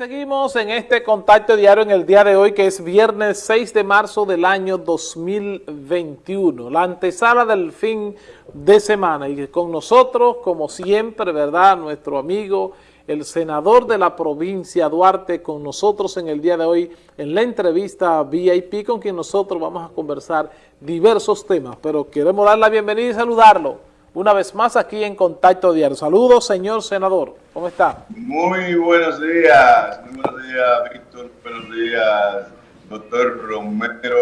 seguimos en este contacto diario en el día de hoy, que es viernes 6 de marzo del año 2021, la antesala del fin de semana. Y con nosotros, como siempre, ¿verdad?, nuestro amigo, el senador de la provincia Duarte, con nosotros en el día de hoy, en la entrevista VIP, con quien nosotros vamos a conversar diversos temas. Pero queremos dar la bienvenida y saludarlo una vez más aquí en Contacto Diario. Saludos, señor senador. ¿Cómo está? Muy buenos días. Muy buenos días, Víctor. Buenos días, doctor Romero,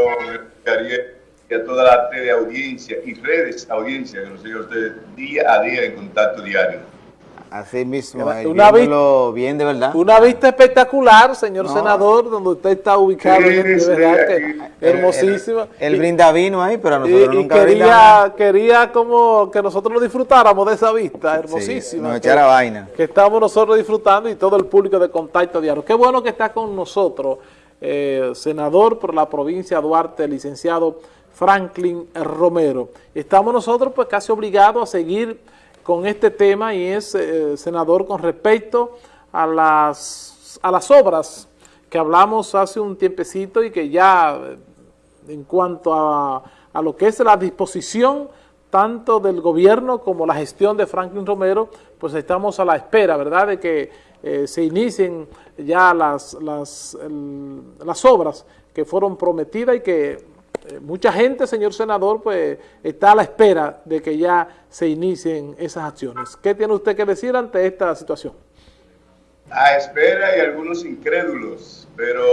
y a toda la teleaudiencia y redes audiencia que nos sigue usted día a día en Contacto Diario. Así mismo, una vista, bien de verdad. Una vista espectacular, señor senador, donde usted está ubicado, de verdad que hermosísima. El, brinda vino ahí, pero a nosotros y, nunca quería, quería como que nosotros lo disfrutáramos de esa vista hermosísima. nos echara vaina. Que estamos nosotros disfrutando y todo el público de Contacto Diario. Qué bueno que está con nosotros, eh, senador por la provincia de Duarte, licenciado Franklin Romero. Estamos nosotros pues casi obligados a seguir con este tema y es, eh, senador, con respecto a las, a las obras que hablamos hace un tiempecito y que ya eh, en cuanto a, a lo que es la disposición tanto del gobierno como la gestión de Franklin Romero, pues estamos a la espera, ¿verdad?, de que eh, se inicien ya las, las, las obras que fueron prometidas y que eh, mucha gente, señor senador, pues está a la espera de que ya se inicien esas acciones. ¿Qué tiene usted que decir ante esta situación? A espera y algunos incrédulos, pero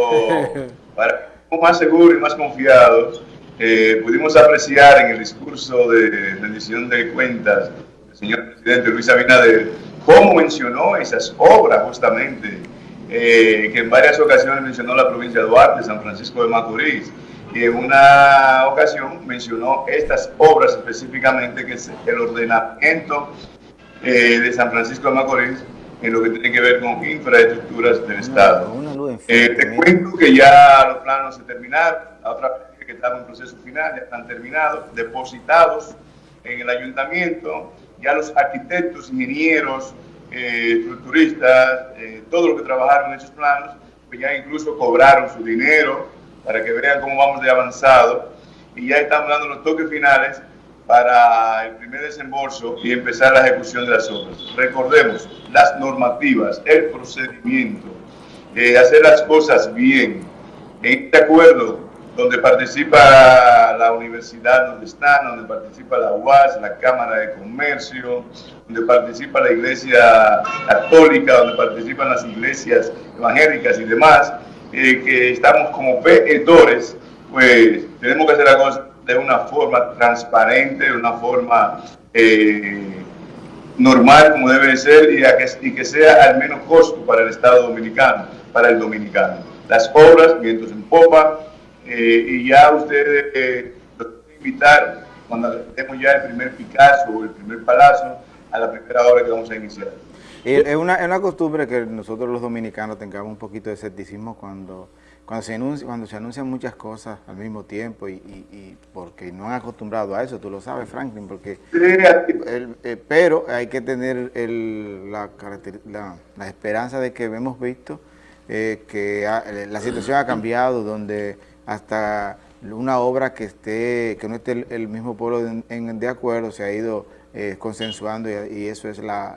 para más seguros y más confiados, eh, pudimos apreciar en el discurso de rendición de cuentas del señor presidente Luis Abinader cómo mencionó esas obras justamente, eh, que en varias ocasiones mencionó la provincia de Duarte, San Francisco de Macorís, en una ocasión mencionó estas obras específicamente, que es el ordenamiento eh, de San Francisco de Macorís en lo que tiene que ver con infraestructuras del Estado. Eh, te cuento que ya los planos se terminaron, la otra que estaba en proceso final, ya están terminados, depositados en el ayuntamiento, ya los arquitectos, ingenieros, eh, estructuristas, todos los que trabajaron en esos planos, pues ya incluso cobraron su dinero, para que vean cómo vamos de avanzado. Y ya estamos dando los toques finales para el primer desembolso y empezar la ejecución de las obras. Recordemos las normativas, el procedimiento, de hacer las cosas bien. En este acuerdo, donde participa la universidad donde están, donde participa la UAS, la Cámara de Comercio, donde participa la Iglesia Católica, donde participan las iglesias evangélicas y demás, eh, que estamos como veedores, pues tenemos que hacer la cosa de una forma transparente, de una forma eh, normal como debe ser y, que, y, que, sea al menos costo para el Estado dominicano, para el dominicano. Las obras, vientos en popa, eh, y ya ustedes los invitar cuando tenemos ya el primer Picasso o el primer Palacio a la primera obra que vamos a iniciar. Es una, es una costumbre que nosotros los dominicanos tengamos un poquito de escepticismo cuando, cuando, se, anuncia, cuando se anuncian muchas cosas al mismo tiempo y, porque no han acostumbrado a eso, tú lo sabes Franklin, porque eh, pero hay que tener el, la, la, esperanza de que hemos visto eh, que la situación ha cambiado, donde hasta una obra que esté que no esté el, mismo pueblo en, de acuerdo se ha ido eh, consensuando y, eso es la,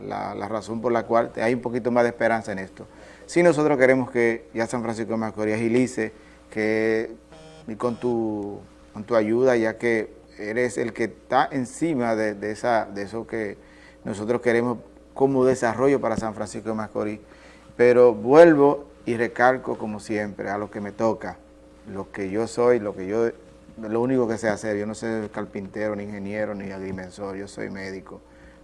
razón por la cual hay un poquito más de esperanza en esto. Si nosotros queremos que ya San Francisco de Macorís agilice, que y con tu, con tu ayuda, ya que eres el que está encima de, esa, de eso que nosotros queremos como desarrollo para San Francisco de Macorís. Pero vuelvo y recalco como siempre a lo que me toca, lo que yo soy, lo que yo lo único que sé hacer, yo no soy carpintero, ni ingeniero, ni agrimensor, yo soy médico.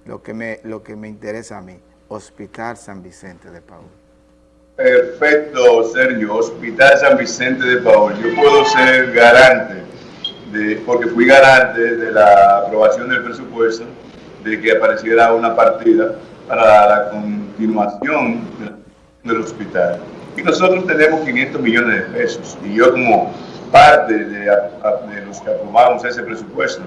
Lo que me, lo que me interesa a mí, Hospital San Vicente de Paul. Perfecto, Sergio, Hospital San Vicente de Paul. Yo puedo ser garante, de, porque fui garante de la aprobación del presupuesto, de que apareciera una partida para la continuación del hospital. Y nosotros tenemos 500 millones de pesos. Y yo como parte de, los que aprobamos ese presupuesto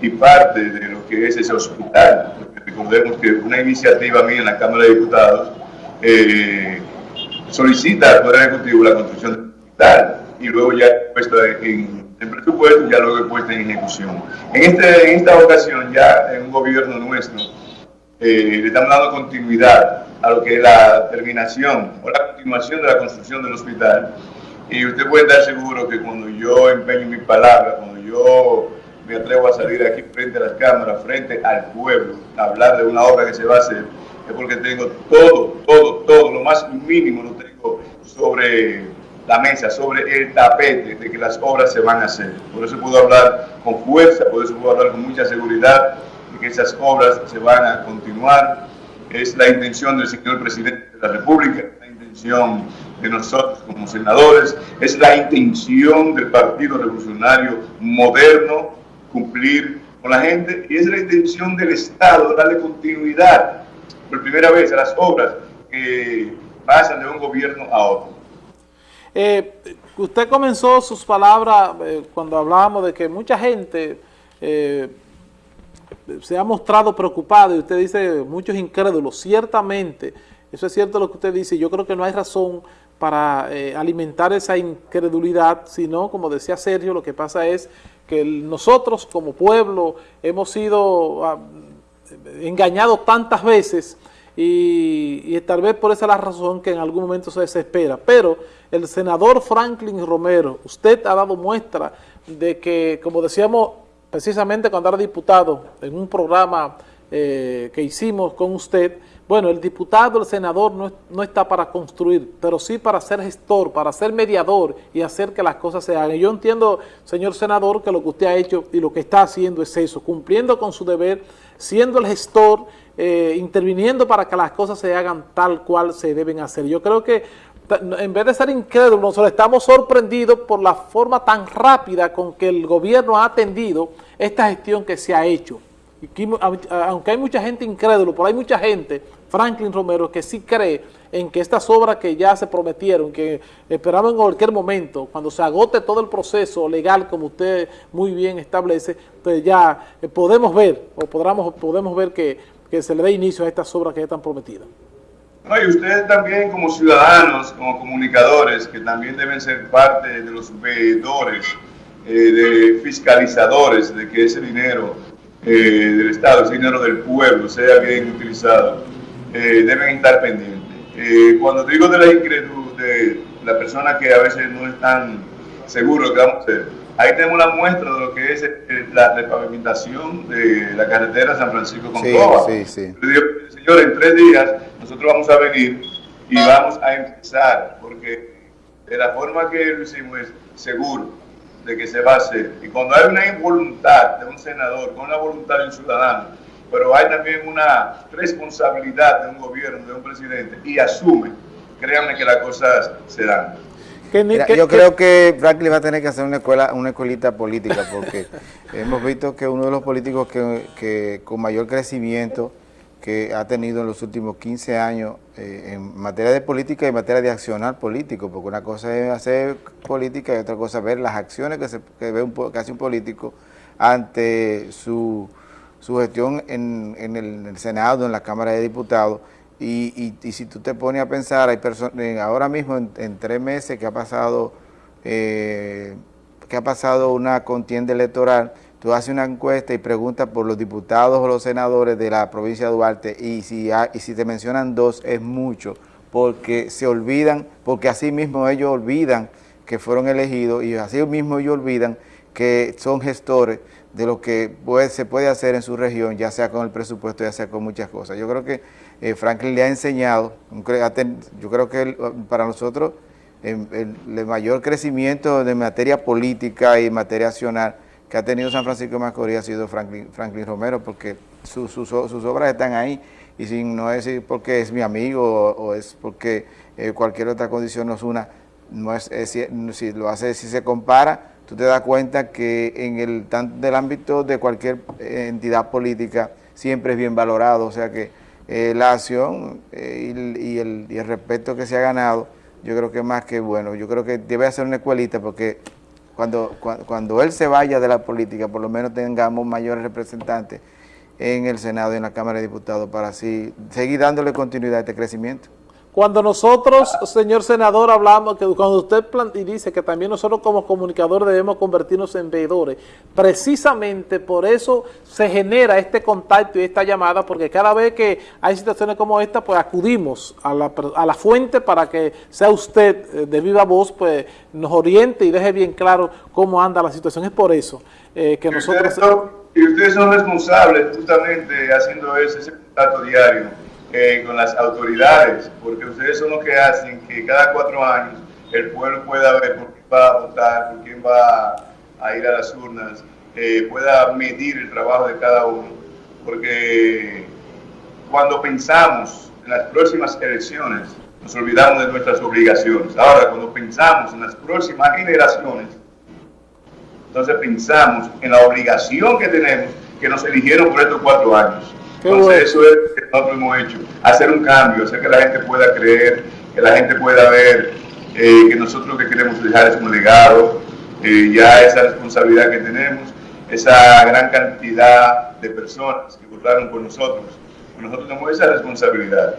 y parte de lo que es ese hospital. recordemos que una iniciativa mía en la Cámara de Diputados eh, solicita al Poder Ejecutivo la construcción del hospital y luego ya puesto en, en presupuesto ya luego puesta en ejecución. En, este, en esta ocasión ya en un gobierno nuestro eh, le estamos dando continuidad a lo que es la terminación o la continuación de la construcción del hospital y usted puede estar seguro que cuando yo empeño mi palabra, cuando yo me atrevo a salir aquí frente a las cámaras, frente al pueblo, a hablar de una obra que se va a hacer, es porque tengo todo, todo, todo, lo más mínimo lo tengo sobre la mesa, sobre el tapete de que las obras se van a hacer. Por eso puedo hablar con fuerza, por eso puedo hablar con mucha seguridad de que esas obras se van a continuar. Es la intención del señor presidente de la República, de nosotros como senadores, es la intención del Partido Revolucionario Moderno cumplir con la gente y es la intención del Estado darle continuidad por primera vez a las obras que pasan de un gobierno a otro. Eh, usted comenzó sus palabras eh, cuando hablábamos de que mucha gente eh, se ha mostrado preocupada y usted dice muchos incrédulos, ciertamente, eso es cierto lo que usted dice, yo creo que no hay razón para alimentar esa incredulidad, sino, como decía Sergio, lo que pasa es que nosotros como pueblo hemos sido ah, engañados tantas veces y, tal vez por esa es la razón que en algún momento se desespera. Pero el senador Franklin Romero, usted ha dado muestra de que, como decíamos precisamente cuando era diputado en un programa eh, que hicimos con usted, bueno, el diputado, el senador no, no, está para construir, pero sí para ser gestor, para ser mediador y hacer que las cosas se hagan. yo entiendo, señor senador, que lo que usted ha hecho y lo que está haciendo es eso, cumpliendo con su deber, siendo el gestor, eh, interviniendo para que las cosas se hagan tal cual se deben hacer. Yo creo que en vez de ser incrédulos, nosotros estamos sorprendidos por la forma tan rápida con que el gobierno ha atendido esta gestión que se ha hecho aunque hay mucha gente incrédula, pero hay mucha gente, Franklin Romero, que sí cree en que estas obras que ya se prometieron, que esperaban en cualquier momento, cuando se agote todo el proceso legal, como usted muy bien establece, pues ya eh, podemos ver, o podamos, podemos ver que, que se le dé inicio a estas obras que ya están prometidas. y ustedes también como ciudadanos, como comunicadores, que también deben ser parte de los veedores, eh, de fiscalizadores de que ese dinero eh, del Estado, ese dinero del pueblo, sea bien utilizado, eh, deben estar pendientes. Eh, cuando digo de la incredulidad de la persona que a veces no están seguros que vamos a hacer, ahí tenemos una muestra de lo que es la repavimentación de la carretera San Francisco con Sí, sí, sí. Señor, en tres días nosotros vamos a venir y vamos a empezar, porque de la forma que lo hicimos es seguro de que se va a hacer. Y cuando hay una involuntad de un senador, con la voluntad de un ciudadano, pero hay también una responsabilidad de un gobierno, de un presidente, y asume, créanme que las cosas se dan. yo creo que Franklin va a tener que hacer una escuela, una escuelita política, porque hemos visto que uno de los políticos que, que con mayor crecimiento que ha tenido en los últimos 15 años eh, en materia de política y en materia de accionar político, porque una cosa es hacer política y otra cosa es ver las acciones que, se, que, ve un, que hace un político ante su, su gestión en, en, el, Senado, en la Cámara de Diputados, y, y, si tú te pones a pensar, hay personas, ahora mismo en, tres meses que ha pasado, eh, que ha pasado una contienda electoral, tú haces una encuesta y preguntas por los diputados o los senadores de la provincia de Duarte y si, y si te mencionan dos es mucho, porque se olvidan, porque así mismo ellos olvidan que fueron elegidos y así mismo ellos olvidan que son gestores de lo que se puede hacer en su región, ya sea con el presupuesto, ya sea con muchas cosas. Yo creo que eh, Franklin le ha enseñado, yo creo que para nosotros el, el, mayor crecimiento de materia política y materia accional que ha tenido San Francisco de Macorís ha sido Franklin, Franklin Romero, porque sus obras están ahí, y sin no es porque es mi amigo o, es porque eh, cualquier otra condición nos una, no es, si lo hace, si se compara, tú te das cuenta que en el tanto del ámbito de cualquier eh, entidad política siempre es bien valorado, o sea que eh, la acción y, el, y el respeto que se ha ganado, yo creo que más que bueno, yo creo que debe hacer una escuelita porque cuando, cuando, él se vaya de la política, por lo menos tengamos mayores representantes en el Senado y en la Cámara de Diputados para así seguir dándole continuidad a este crecimiento. Cuando nosotros, señor senador, hablamos, que cuando usted y dice que también nosotros como comunicadores debemos convertirnos en veedores, precisamente por eso se genera este contacto y esta llamada, porque cada vez que hay situaciones como esta, pues acudimos a la, a la fuente para que sea usted eh, de viva voz, pues nos oriente y deje bien claro cómo anda la situación. Es por eso eh, que nosotros... y ustedes son responsables justamente haciendo ese, ese contacto diario eh, con las autoridades, porque ustedes son los que hacen que cada cuatro años el pueblo pueda ver por quién va a votar, por quién va a ir a las urnas, eh, pueda medir el trabajo de cada uno, porque cuando pensamos en las próximas elecciones, nos olvidamos de nuestras obligaciones. Ahora, cuando pensamos en las próximas generaciones, entonces pensamos en la obligación que tenemos, que nos eligieron por estos cuatro años. Entonces eso es nosotros hemos hecho, hacer un cambio, hacer que la gente pueda creer, que la gente pueda ver eh, que nosotros lo que queremos dejar es un legado, eh, ya esa responsabilidad que tenemos, esa gran cantidad de personas que votaron por nosotros, nosotros tenemos esa responsabilidad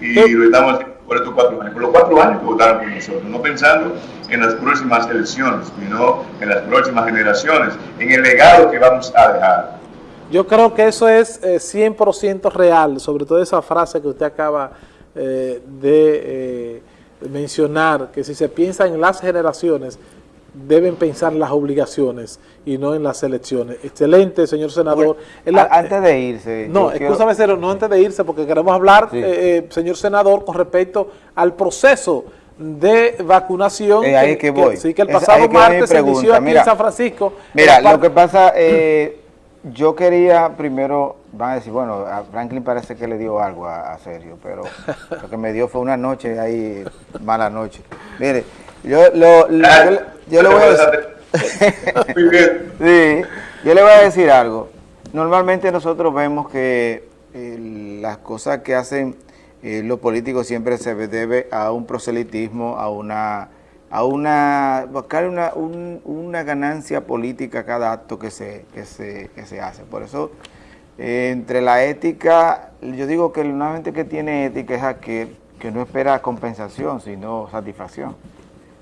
y lo estamos haciendo por estos cuatro años, por los cuatro años que votaron por nosotros, no pensando en las próximas elecciones, sino en las próximas generaciones, en el legado que vamos a dejar. Yo creo que eso es 100% eh, real, sobre todo esa frase que usted acaba eh, de eh, mencionar, que si se piensa en las generaciones, deben pensar en las obligaciones y no en las elecciones. Excelente, señor senador. antes de irse. No, escúchame, no antes de irse, porque queremos hablar, señor senador, con respecto al proceso de vacunación. ahí que, voy. sí, que el pasado martes se inició aquí en San Francisco. Mira, lo que pasa... Eh, yo quería primero, van a decir, bueno, a Franklin parece que le dio algo a, Sergio, pero lo que me dio fue una noche ahí, mala noche. Mire, yo, lo, yo, le voy a decir... sí, yo le voy a decir algo. Normalmente nosotros vemos que eh, las cosas que hacen eh, los políticos siempre se debe a un proselitismo, a una a una, buscar una, una ganancia política cada acto que se, que se, que se hace. Por eso, eh, entre la ética, yo digo que una gente que tiene ética es aquel que no espera compensación, sino satisfacción.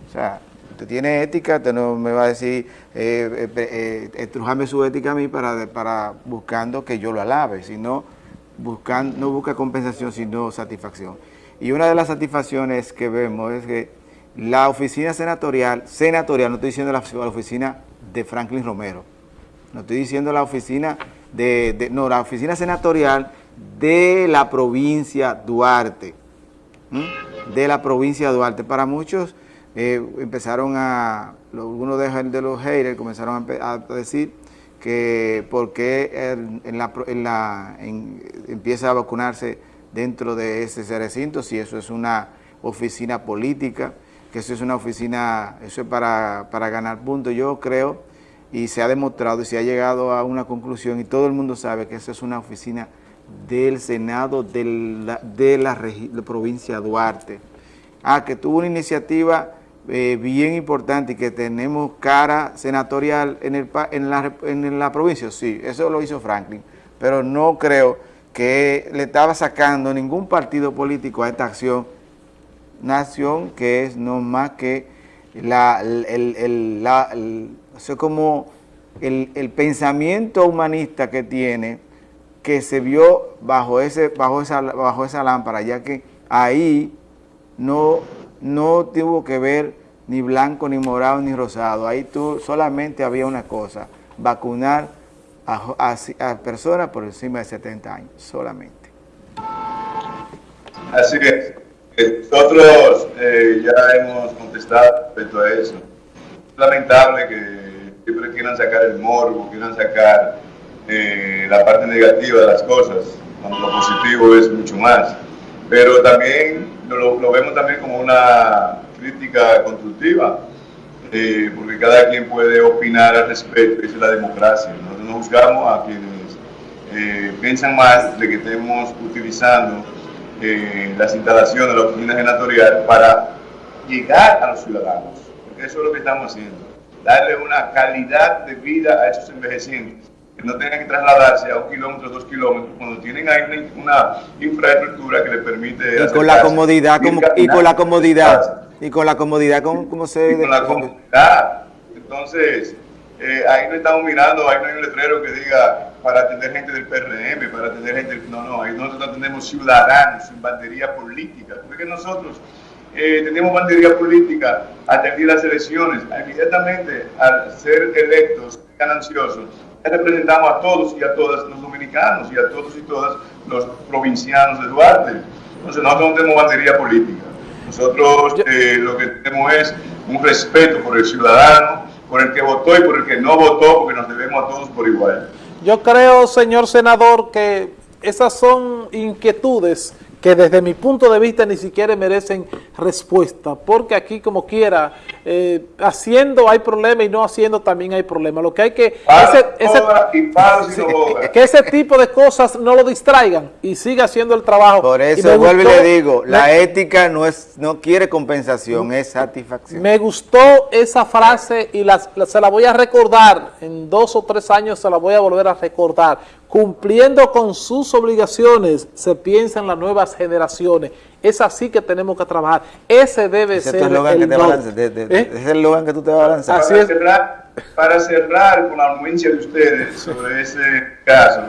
O sea, usted tiene ética, usted no me va a decir, eh, eh, eh su ética a mí para, para buscando que yo lo alabe, sino buscando, no busca compensación, sino satisfacción. Y una de las satisfacciones que vemos es que la oficina senatorial, senatorial, no estoy diciendo la, oficina de Franklin Romero, no estoy diciendo la oficina de, no, la oficina senatorial de la provincia Duarte, de la provincia Duarte. Para muchos eh, empezaron a, algunos de, los haters comenzaron a, decir que por qué empieza a vacunarse dentro de ese recinto, si eso es una oficina política, que eso es una oficina, eso es para, ganar puntos. Yo creo, y se ha demostrado y se ha llegado a una conclusión, y todo el mundo sabe que eso es una oficina del Senado de la, de la, provincia Duarte. Ah, que tuvo una iniciativa eh, bien importante y que tenemos cara senatorial en, el, en, la, en la provincia, sí, eso lo hizo Franklin, pero no creo que le estaba sacando ningún partido político a esta acción nación que es no más que la, el, como el, pensamiento humanista que tiene, que se vio bajo, ese, bajo, esa, bajo esa lámpara, ya que ahí no, no tuvo que ver ni blanco, ni morado, ni rosado. Ahí tú, solamente había una cosa, vacunar a, a personas por encima de 70 años, solamente. Así es. Nosotros eh, ya hemos contestado respecto a eso. Es lamentable que siempre quieran sacar el morbo, quieran sacar eh, la parte negativa de las cosas, cuando lo positivo es mucho más. Pero también lo, vemos también como una crítica constructiva, eh, porque cada quien puede opinar al respecto, esa es la democracia. Nosotros no juzgamos a quienes piensan mal de que estemos utilizando eh, las instalaciones de la oficina senatorial para llegar a los ciudadanos, porque eso es lo que estamos haciendo, darle una calidad de vida a esos envejecientes, que no tengan que trasladarse a un kilómetro, dos kilómetros, cuando tienen ahí una, infraestructura que les permite... Y con la comodidad, como, y con la comodidad, y con la comodidad, como, se... Y con la comodidad. Entonces, eh, ahí no estamos mirando, ahí no hay un letrero que diga para atender gente del PRM, para atender gente... No, no, ahí nosotros atendemos ciudadanos, sin bandería política. Porque nosotros eh, tenemos bandería política, atendí las elecciones, inmediatamente al ser electos, gananciosos, representamos a todos y a todas los dominicanos y a todos y todas los provincianos de Duarte. Entonces nosotros no tenemos bandería política. Nosotros eh, lo que tenemos es un respeto por el ciudadano, por el que votó y por el que no votó, porque nos debemos a todos por igual. Yo creo, señor senador, que esas son inquietudes que desde mi punto de vista ni siquiera merecen respuesta, porque aquí como quiera, eh, haciendo hay problema y no haciendo también hay problema. Lo que hay que... que ese tipo de cosas no lo distraigan y siga haciendo el trabajo. Por eso vuelvo y le digo, la ética no es no quiere compensación, es satisfacción. Me gustó esa frase y se la voy a recordar, en dos o tres años se la voy a volver a recordar cumpliendo con sus obligaciones, se piensa en las generaciones. Es así que tenemos que trabajar. Ese debe ser el eslogan que te balance, ¿Eh? Es el eslogan que tú te vas a lanzar. Así para, cerrar, para cerrar con la anuencia de ustedes sobre ese caso,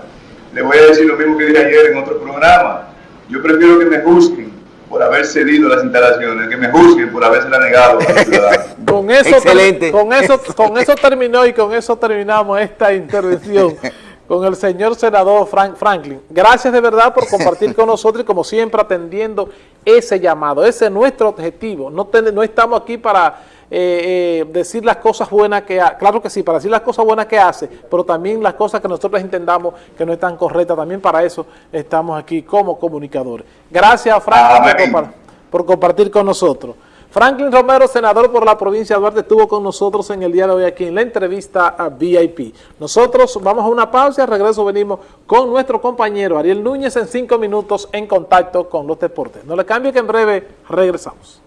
le voy a decir lo mismo que dije ayer en otro programa. Yo prefiero que me juzguen por haber cedido las instalaciones, que me juzguen por haberse negado a los ciudadanos. con eso, Excelente. Con eso, con eso terminó y con eso terminamos esta intervención. con el señor senador Frank Franklin. Gracias de verdad por compartir con nosotros y como siempre atendiendo ese llamado. Ese es nuestro objetivo. No, no estamos aquí para eh, eh, decir las cosas buenas que hace. Claro que sí, para decir las cosas buenas que hace, pero también las cosas que nosotros entendamos que no están correctas. También para eso estamos aquí como comunicadores. Gracias, Franklin, por compartir con nosotros. Franklin Romero, senador por la provincia de Duarte, estuvo con nosotros en el día de hoy aquí en la entrevista a VIP. Nosotros vamos a una pausa y regreso venimos con nuestro compañero Ariel Núñez en cinco minutos en contacto con los deportes. No le cambie que en breve regresamos.